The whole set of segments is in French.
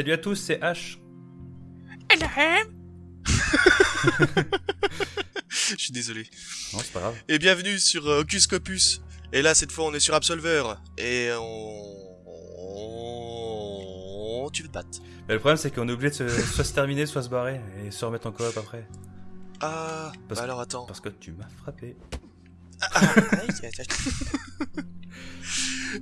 Salut à tous, c'est H. Je suis désolé. Non, c'est pas grave. Et bienvenue sur euh, Hocus Copus. Et là, cette fois, on est sur Absolver. Et on... Tu veux te battre Mais le problème, c'est qu'on est obligé de se... soit se terminer, soit se barrer et se remettre en coop après. Ah, Parce bah alors attends. Parce que tu m'as frappé.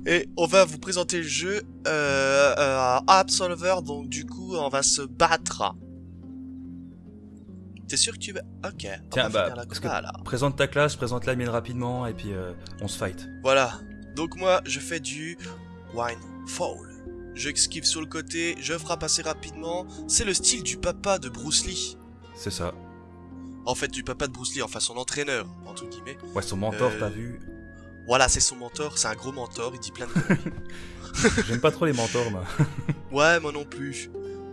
Et on va vous présenter le jeu euh, euh, Absolver, donc du coup on va se battre. T'es sûr que tu vas... Ok, on Tiens, va bah, finir la combat, là. Présente ta classe, présente la mienne rapidement et puis euh, on se fight. Voilà, donc moi je fais du Wine Fall. Je esquive sur le côté, je frappe assez rapidement. C'est le style du papa de Bruce Lee. C'est ça. En fait, du papa de Bruce Lee, enfin son entraîneur, entre guillemets. Ouais, son mentor, Euh, t'as vu. Voilà, c'est son mentor, c'est un gros mentor, il dit plein de. J'aime pas trop les mentors, moi. Ouais, moi non plus.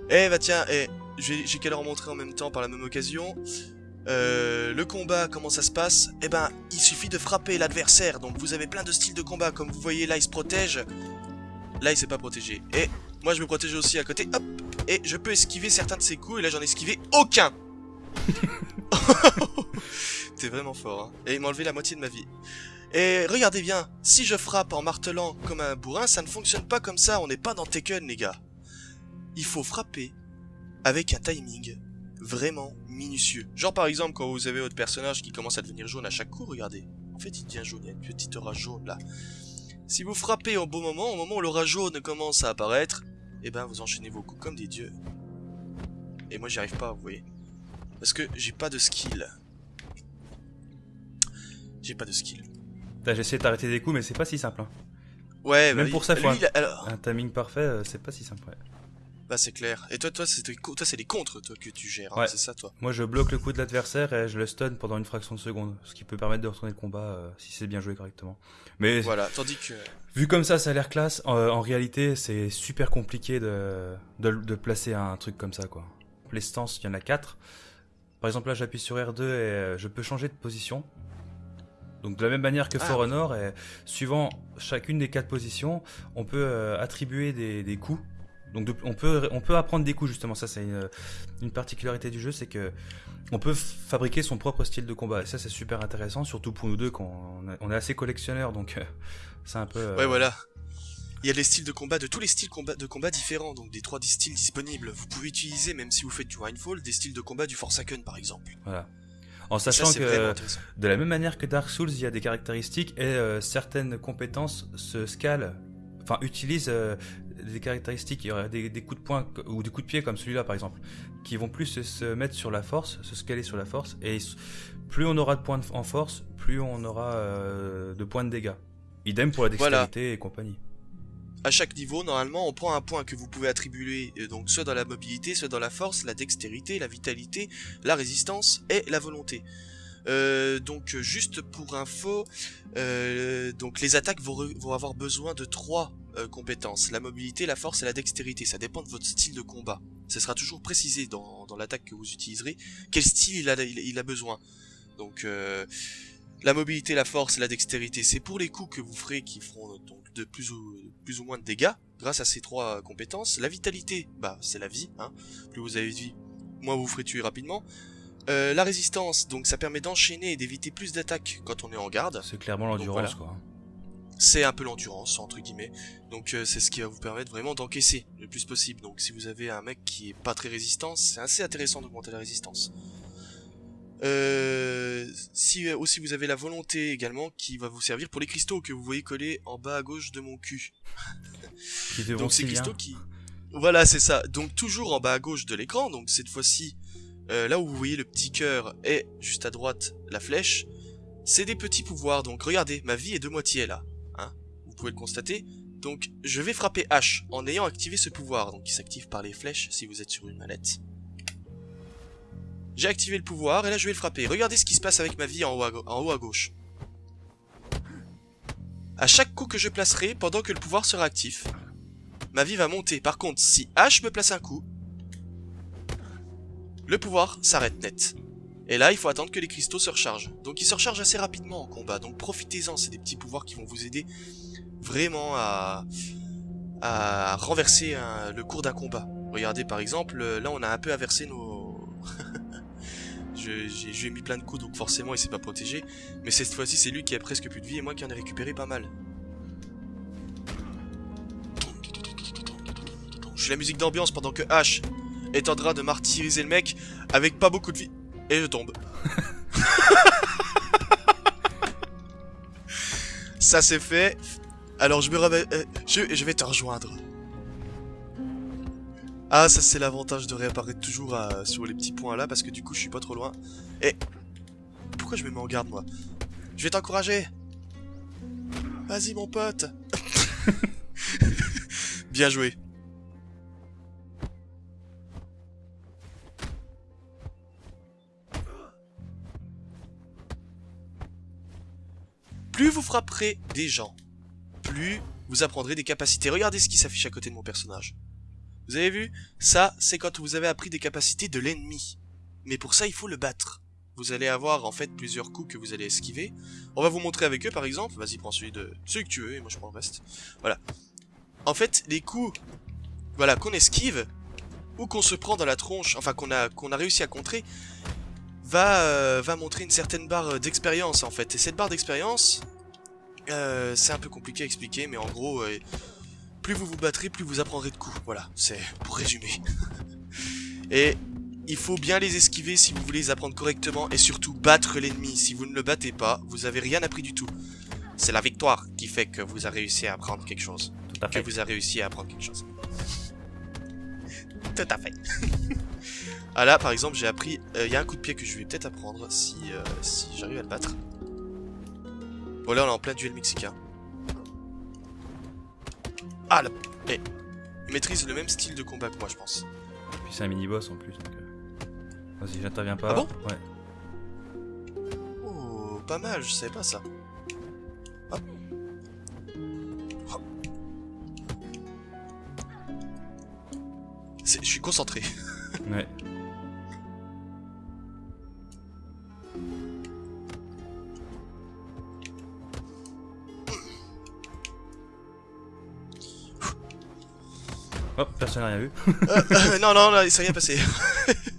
Eh bah tiens, eh, j'ai j'ai qu'à leur montrer en même temps par la même occasion. Euh, le combat, comment ça se passe? Eh ben, il suffit de frapper l'adversaire. Donc vous avez plein de styles de combat. Comme vous voyez, là, il se protège. Là, il s'est pas protégé. Et moi, je me protège aussi à côté. Hop Et je peux esquiver certains de ses coups. Et là, j'en ai esquivé aucun. T'es vraiment fort, hein. Et il m'a enlevé la moitié de ma vie. Et regardez bien, si je frappe en martelant comme un bourrin, ça ne fonctionne pas comme ça. On n'est pas dans Tekken, les gars il faut frapper avec un timing vraiment minutieux. Genre par exemple quand vous avez votre personnage qui commence à devenir jaune à chaque coup, regardez. En fait il devient jaune, il y a une petite orage jaune là. Si vous frappez au bon moment, au moment où l'orage jaune commence à apparaître, eh ben vous enchaînez vos coups comme des dieux. Et moi j'y arrive pas, vous voyez. Parce que j'ai pas de skill. J'ai pas de skill. J'ai essayé d'arrêter des coups, mais c'est pas si simple. hein. Ouais, Même bah, pour il- ça, lui, faut un- il a- alors, Un timing parfait, euh, c'est pas si simple. ouais. Bah c'est clair. Et toi, toi, c'est toi, c'est les contres toi que tu gères, hein, Ouais. c'est ça toi. Moi, je bloque le coup de l'adversaire et je le stun pendant une fraction de seconde, ce qui peut permettre de retourner le combat euh, si c'est bien joué correctement. Mais Voilà, tandis que vu comme ça, ça a l'air classe. En, en réalité, c'est super compliqué de, de, de placer un truc comme ça, quoi. Les stances, il y en a quatre. Par exemple, là, j'appuie sur R2 et euh, je peux changer de position. Donc de la même manière que Ah, For. Honor, et suivant chacune des quatre positions, on peut euh, attribuer des, des coups. Donc on peut on peut apprendre des coups justement. Ça c'est une, une particularité du jeu, c'est que on peut fabriquer son propre style de combat. Et ça c'est super intéressant, surtout pour nous deux quand on, est assez collectionneurs, donc euh, c'est un peu. euh, Ouais, voilà. Il y a des styles de combat, de tous les styles combat, de combat différents, donc des trois styles disponibles. Vous pouvez utiliser, même si vous faites du Winefall, des styles de combat du Forsaken par exemple. Voilà. En ça, sachant que de la même manière que Dark Souls, il y a des caractéristiques et euh, certaines compétences se scalent, enfin utilisent euh, des caractéristiques, il y aura des, des coups de poing ou des coups de pied comme celui-là par exemple, qui vont plus se, mettre sur la force, se scaler sur la force, et plus on aura de points en force, plus on aura euh, de points de dégâts. Idem pour la Voilà. dextérité et compagnie. À chaque niveau, normalement, on prend un point que vous pouvez attribuer, euh, donc soit dans la mobilité, soit dans la force, la dextérité, la vitalité, la résistance et la volonté. Euh, donc juste pour info, euh, donc les attaques vont, vont avoir besoin de trois euh, compétences la mobilité, la force et la dextérité. Ça dépend de votre style de combat. Ce sera toujours précisé dans, dans l'attaque que vous utiliserez quel style il a, il, il a besoin. Donc euh, la mobilité, la force et la dextérité, c'est pour les coups que vous ferez qui feront donc de plus ou, plus ou moins de dégâts grâce à ces trois euh, compétences. La vitalité, bah c'est la vie. Hein. Plus vous avez de vie, moins vous vous ferez tuer rapidement. Euh, la résistance, donc ça permet d'enchaîner et d'éviter plus d'attaques quand on est en garde. C'est clairement l'endurance voilà. quoi. C'est un peu l'endurance entre guillemets. Donc euh, c'est ce qui va vous permettre vraiment d'encaisser le plus possible. Donc si vous avez un mec qui est pas très résistant, c'est assez intéressant d'augmenter la résistance. Euh, si euh, aussi vous avez la volonté également qui va vous servir pour les cristaux que vous voyez collés en bas à gauche de mon cul. Donc ces bien. cristaux qui... Voilà, c'est ça. Donc toujours en bas à gauche de l'écran, donc cette fois-ci, euh, là où vous voyez le petit cœur et juste à droite la flèche, c'est des petits pouvoirs. Donc regardez, ma vie est de moitié là. Vous pouvez le constater. Donc je vais frapper H en ayant activé ce pouvoir, donc qui s'active par les flèches si vous êtes sur une manette. J'ai activé le pouvoir et là je vais le frapper. Regardez ce qui se passe avec ma vie en haut à, en haut à gauche. À chaque coup que je placerai pendant que le pouvoir sera actif, ma vie va monter. Par contre, si H me place un coup, le pouvoir s'arrête net. Et là, il faut attendre que les cristaux se rechargent. Donc ils se rechargent assez rapidement en combat, donc profitez-en, c'est des petits pouvoirs qui vont vous aider vraiment à, à renverser le cours d'un combat. Regardez par exemple, là on a un peu inversé nos... J'ai mis plein de coups, donc forcément il s'est pas protégé. Mais cette fois-ci, c'est lui qui a presque plus de vie et moi qui en ai récupéré pas mal. Je fais la musique d'ambiance pendant que H est en train de martyriser le mec avec pas beaucoup de vie. Et je tombe. Ça c'est fait. Alors je me. Euh, je, je vais te rejoindre. Ah, ça c'est l'avantage de réapparaître toujours euh, sur les petits points là, parce que du coup je suis pas trop loin. Et... Pourquoi je me mets en garde moi? Je vais t'encourager Vas-y mon pote Bien joué. Plus vous frapperez des gens, plus vous apprendrez des capacités. Regardez ce qui s'affiche à côté de mon personnage. Vous avez vu? Ça, c'est quand vous avez appris des capacités de l'ennemi. Mais pour ça, il faut le battre. Vous allez avoir en fait plusieurs coups que vous allez esquiver. On va vous montrer avec eux par exemple. Vas-y, prends celui de celui que tu veux et moi je prends le reste. Voilà. En fait, les coups voilà, qu'on esquive ou qu'on se prend dans la tronche, enfin qu'on a, qu'on a réussi à contrer, va, euh, va montrer une certaine barre d'expérience en fait. Et cette barre d'expérience, euh, c'est un peu compliqué à expliquer, mais en gros, euh, plus vous vous battrez, plus vous apprendrez de coups. Voilà, c'est pour résumer. et il faut bien les esquiver si vous voulez les apprendre correctement, et surtout battre l'ennemi. Si vous ne le battez pas, vous avez rien appris du tout. C'est la victoire qui fait que vous avez réussi à apprendre quelque chose. Que vous avez réussi à apprendre quelque chose. Tout à fait. Ah là, par exemple, j'ai appris... Euh, il y a un coup de pied que je vais peut-être apprendre si, si j'arrive à le battre. Bon, là, on est en plein duel mexicain. Ah, là eh. Il maîtrise le même style de combat que moi, je pense. Puis c'est un mini-boss en plus, donc... Euh, vas-y, j'interviens pas. Ah bon? Ouais. Oh, pas mal, je savais pas ça. Hop. Je suis concentré. ouais. Hop, personne n'a rien vu. Euh, euh, non, non, il s'est rien passé.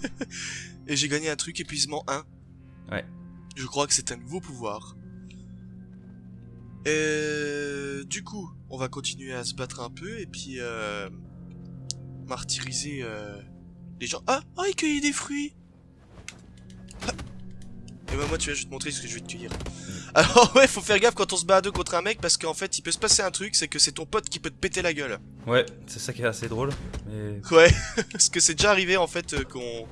Et j'ai gagné un truc, épuisement 1. Ouais. Je crois que c'est un nouveau pouvoir. Et du coup, on va continuer à se battre un peu et puis euh, martyriser euh, les gens. Ah, ah, il cueille des fruits. Ah. Et bah moi, tu vois, je vais te montrer ce que je vais te cueillir. Alors ouais, faut faire gaffe quand on se bat à deux contre un mec parce qu'en fait, il peut se passer un truc, c'est que c'est ton pote qui peut te péter la gueule. Ouais, c'est ça qui est assez drôle. Mais... Ouais, parce que c'est déjà arrivé en fait euh, qu'on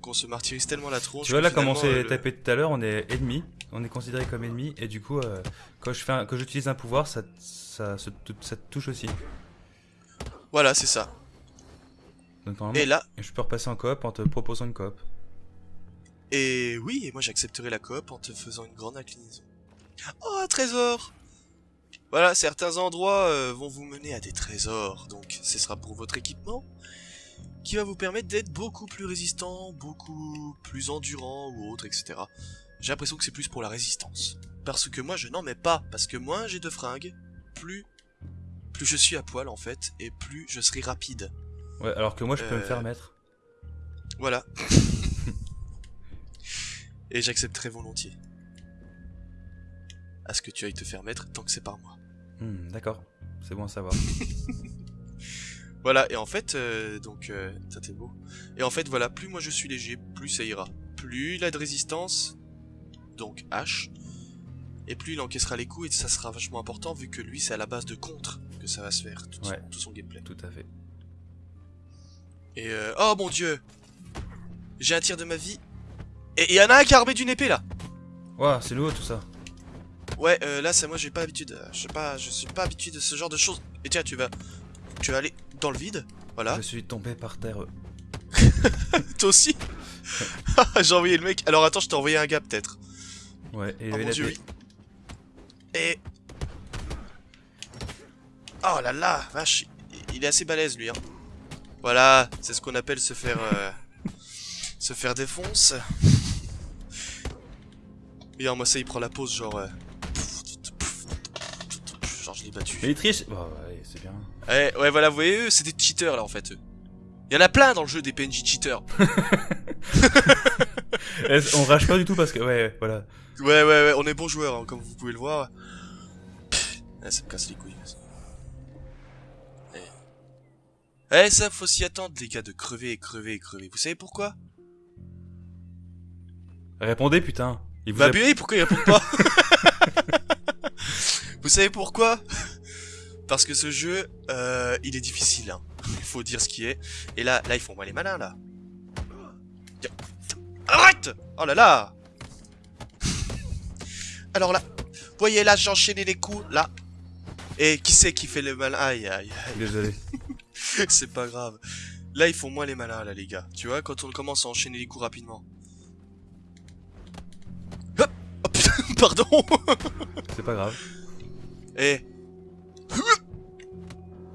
qu'on se martyrise tellement la tronche. Tu vois là comment c'est euh, tapé tout à l'heure, on est ennemi, on est considéré comme ennemi et du coup euh, quand je fais un, quand j'utilise un pouvoir, ça ça, ça, ça te touche aussi. Voilà, c'est ça. et là, je peux repasser en coop en te proposant une coop. Et oui, et moi j'accepterai la coop en te faisant une grande inclinaison. Oh, un trésor Voilà, certains endroits euh, vont vous mener à des trésors, donc ce sera pour votre équipement, qui va vous permettre d'être beaucoup plus résistant, beaucoup plus endurant ou autre, etc. J'ai l'impression que c'est plus pour la résistance. Parce que moi je n'en mets pas, parce que moins j'ai de fringues, plus, plus je suis à poil en fait, et plus je serai rapide. Ouais, alors que moi je peux me faire euh, mettre. Voilà. et j'accepterai volontiers. À ce que tu ailles te faire mettre tant que c'est par moi. Hmm, d'accord, c'est bon à savoir. voilà, et en fait, euh, donc, euh, ça t'est beau. Et en fait, voilà, plus moi je suis léger, plus ça ira. Plus il a de résistance, donc H, et plus il encaissera les coups, et ça sera vachement important vu que lui c'est à la base de contre que ça va se faire, tout, son, tout son gameplay. Tout à fait. Et euh, oh mon dieu J'ai un tir de ma vie, et il y en a un qui a armé d'une épée là Ouah, c'est lourd tout ça. Ouais, euh, là, c'est moi, j'ai pas l'habitude. Euh, je sais pas, je suis pas habitué de ce genre de choses. Et tiens, tu vas, tu vas aller dans le vide. Voilà. Je suis tombé par terre. Toi aussi J'ai envoyé le mec. Alors attends, je t'ai envoyé un gars peut-être. Ouais, et oh, mon Dieu, oui. Et oh là là, vache, il est assez balèze lui. Hein. Voilà, c'est ce qu'on appelle se faire. Euh... Se faire défonce. Regarde, moi ça, il prend la pause, genre... euh, battu. Mais il triche Bah ouais, c'est bien. Ouais, ouais, voilà, vous voyez, eux, c'est des cheaters, là, en fait. eux. Il y en a plein dans le jeu des PNJ cheaters. On rage pas du tout parce que, ouais, voilà. Ouais, ouais, ouais, on est bons joueurs, hein, comme vous pouvez le voir. Pff, ça me casse les couilles. Eh. Eh, ça, faut s'y attendre, les gars, de crever et crever et crever. Vous savez pourquoi? Répondez, putain. Il vous Bah, a- pourquoi il répond pas? Vous savez pourquoi? Parce que ce jeu, euh, il est difficile, hein. Il faut dire ce qui est. Et là, là, ils font moi les malins, là. Arrête Oh là là Alors là, voyez là, j'ai enchaîné les coups, là. Et qui c'est qui fait le malin Aïe, aïe, aïe. Désolé. C'est pas grave. Là, ils font moins les malins, là, les gars. Tu vois, quand on commence à enchaîner les coups rapidement. Hop Oh putain, pardon C'est pas grave. Et...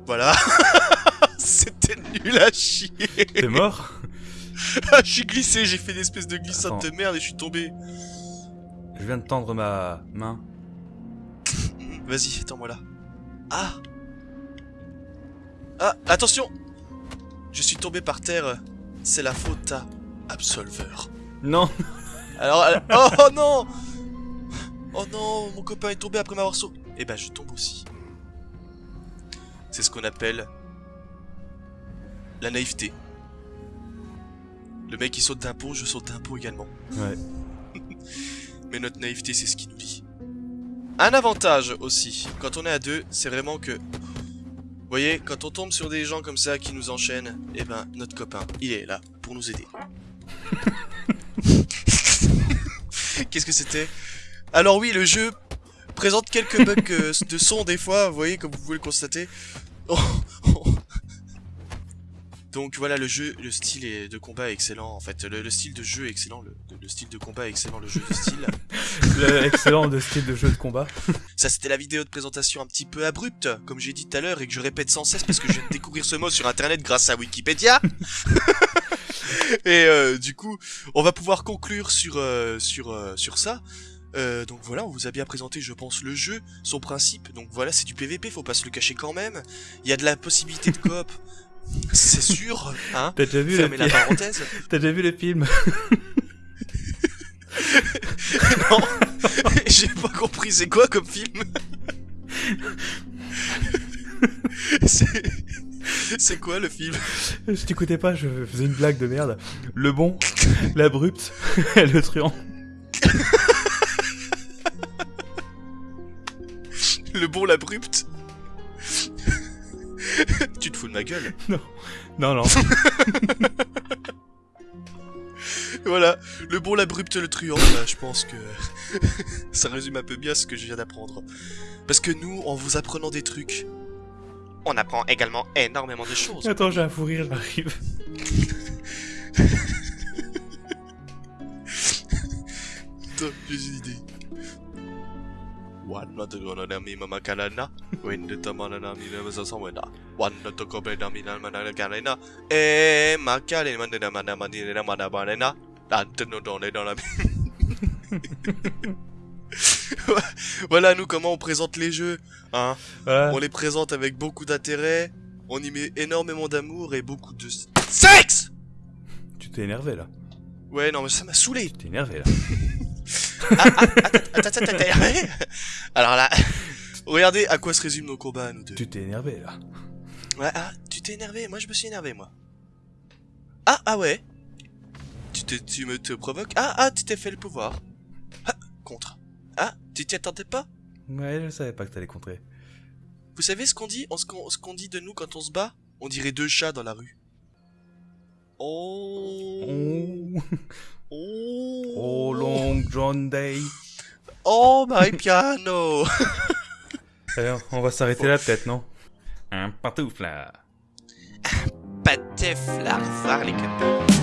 Voilà C'était nul à chier T'es mort? Ah, je suis glissé, j'ai fait une espèce de glissade Attends. de merde et je suis tombé. Je viens de tendre ma main. Vas-y, attends-moi là. Ah Ah, attention Je suis tombé par terre. C'est la faute à Absolver. Non Alors, oh, oh non Oh non, mon copain est tombé après m'avoir sauté. Eh ben, je tombe aussi. C'est ce qu'on appelle la naïveté. Le mec il saute d'un pont, je saute d'un pont également. Ouais. Mais notre naïveté, c'est ce qui nous lie. Un avantage aussi, quand on est à deux, c'est vraiment que... Vous voyez, quand on tombe sur des gens comme ça qui nous enchaînent, eh ben, notre copain, il est là pour nous aider. Qu'est-ce que c'était? Alors oui, le jeu présente quelques bugs euh, de son des fois, vous voyez, comme vous pouvez le constater. Donc voilà, le jeu, le style de combat est excellent, en fait. Le, le style de jeu est excellent, le, le style de combat est excellent, le jeu de style. Le excellent de style de jeu de combat. Ça, c'était la vidéo de présentation un petit peu abrupte, comme j'ai dit tout à l'heure, et que je répète sans cesse parce que je viens de découvrir ce mot sur internet grâce à Wikipédia. et euh, du coup, on va pouvoir conclure sur, euh, sur, euh, sur ça. Euh, donc voilà, on vous a bien présenté, je pense, le jeu, son principe. Donc voilà, c'est du PVP, faut pas se le cacher quand même. Il y a de la possibilité de coop, c'est sûr, hein. T'as déjà vu le Fermez la film parenthèse. T'as déjà vu le film non, j'ai pas compris, c'est quoi comme film C'est... C'est quoi le film Je t'écoutais pas, je faisais une blague de merde. Le bon, l'abrupt, le truand. Le bon, l'abrupt Tu te fous de ma gueule Non, non. Voilà, le bon, l'abrupt, le truand, bah, je pense que ça résume un peu bien ce que je viens d'apprendre. Parce que nous, en vous apprenant des trucs, on apprend également énormément de choses. Attends, j'ai un fou rire, j'arrive. J'ai une idée. La Voilà nous comment on présente les jeux, hein. On les présente avec beaucoup d'intérêt, on y met énormément d'amour et beaucoup de sexe. Tu t'es énervé là. Ouais non mais ça m'a saoulé. Tu t'es énervé là. Attends, attends, attends, attends. Alors là, regardez à quoi se résument nos combats nous deux. Tu t'es énervé là. Ouais, ah, tu t'es énervé, moi je me suis énervé moi. Ah, ah ouais. Tu, te, tu me te provoques Ah, ah, tu t'es fait le pouvoir. Ah, contre. Ah, tu t'y attendais pas? Ouais, je savais pas que t'allais contrer. Vous savez ce qu'on dit? On- Ce qu'on ce qu'on dit de nous quand on se bat? On dirait deux chats dans la rue. Oh. Oh, Oh. oh long John Day. Oh my piano. Alors, on va s'arrêter là peut-être, non? Un de fleur, voir les copains.